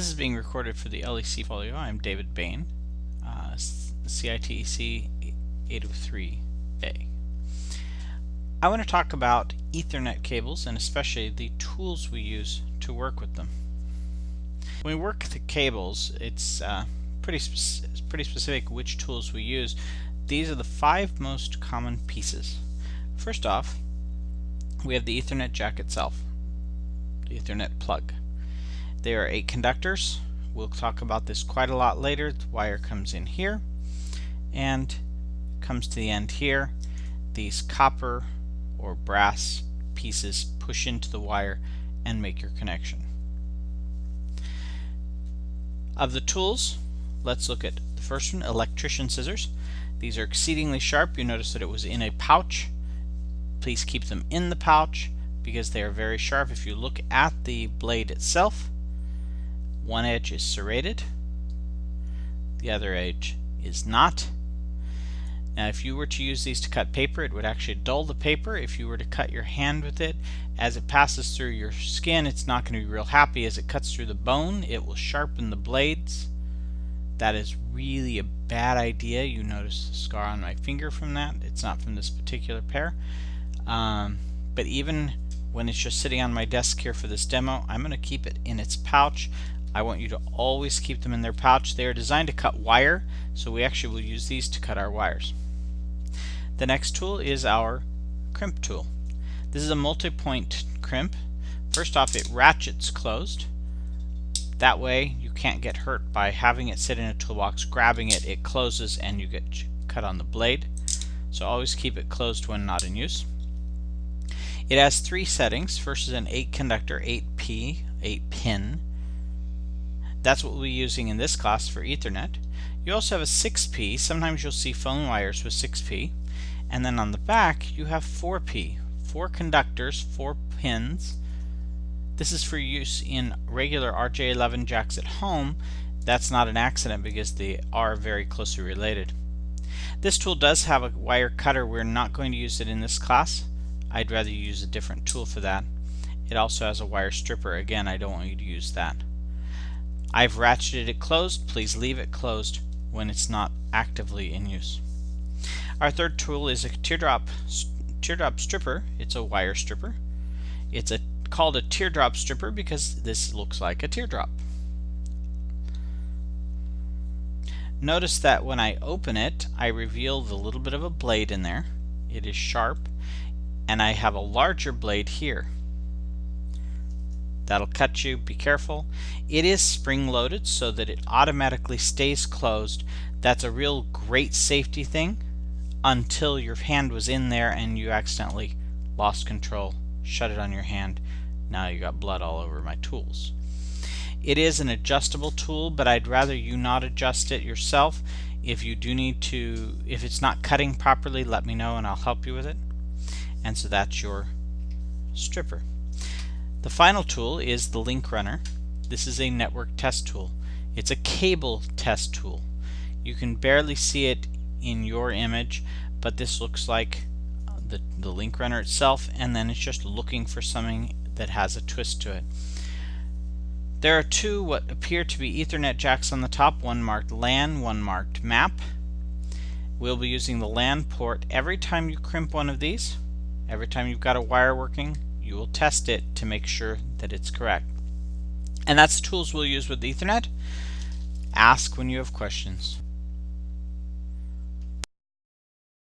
This is being recorded for the LEC folio. I'm David Bain, uh, CITEC 803A. I want to talk about Ethernet cables and especially the tools we use to work with them. When we work with the cables, it's uh, pretty, pretty specific which tools we use. These are the five most common pieces. First off, we have the Ethernet jack itself, the Ethernet plug. There are eight conductors. We'll talk about this quite a lot later. The wire comes in here and comes to the end here. These copper or brass pieces push into the wire and make your connection. Of the tools, let's look at the first one, electrician scissors. These are exceedingly sharp. You notice that it was in a pouch. Please keep them in the pouch because they are very sharp. If you look at the blade itself, one edge is serrated, the other edge is not. Now if you were to use these to cut paper, it would actually dull the paper. If you were to cut your hand with it, as it passes through your skin, it's not going to be real happy. As it cuts through the bone, it will sharpen the blades. That is really a bad idea. You notice the scar on my finger from that. It's not from this particular pair. Um, but even when it's just sitting on my desk here for this demo, I'm going to keep it in its pouch. I want you to always keep them in their pouch. They are designed to cut wire, so we actually will use these to cut our wires. The next tool is our crimp tool. This is a multi-point crimp. First off, it ratchets closed. That way you can't get hurt by having it sit in a toolbox, grabbing it, it closes and you get cut on the blade. So always keep it closed when not in use. It has three settings. First is an 8 conductor, 8P, 8 pin. That's what we'll be using in this class for Ethernet. You also have a 6P. Sometimes you'll see phone wires with 6P. And then on the back you have 4P. Four conductors, four pins. This is for use in regular RJ11 jacks at home. That's not an accident because they are very closely related. This tool does have a wire cutter. We're not going to use it in this class. I'd rather use a different tool for that. It also has a wire stripper. Again, I don't want you to use that. I've ratcheted it closed. Please leave it closed when it's not actively in use. Our third tool is a teardrop teardrop stripper. It's a wire stripper. It's a called a teardrop stripper because this looks like a teardrop. Notice that when I open it, I reveal the little bit of a blade in there. It is sharp, and I have a larger blade here. That'll cut you, be careful. It is spring loaded so that it automatically stays closed. That's a real great safety thing until your hand was in there and you accidentally lost control, shut it on your hand. Now you got blood all over my tools. It is an adjustable tool, but I'd rather you not adjust it yourself. If you do need to, if it's not cutting properly, let me know and I'll help you with it. And so that's your stripper. The final tool is the link runner. This is a network test tool. It's a cable test tool. You can barely see it in your image, but this looks like uh, the, the link runner itself, and then it's just looking for something that has a twist to it. There are two what appear to be Ethernet jacks on the top, one marked LAN, one marked MAP. We'll be using the LAN port every time you crimp one of these, every time you've got a wire working, you will test it to make sure that it's correct. And that's the tools we'll use with Ethernet. Ask when you have questions.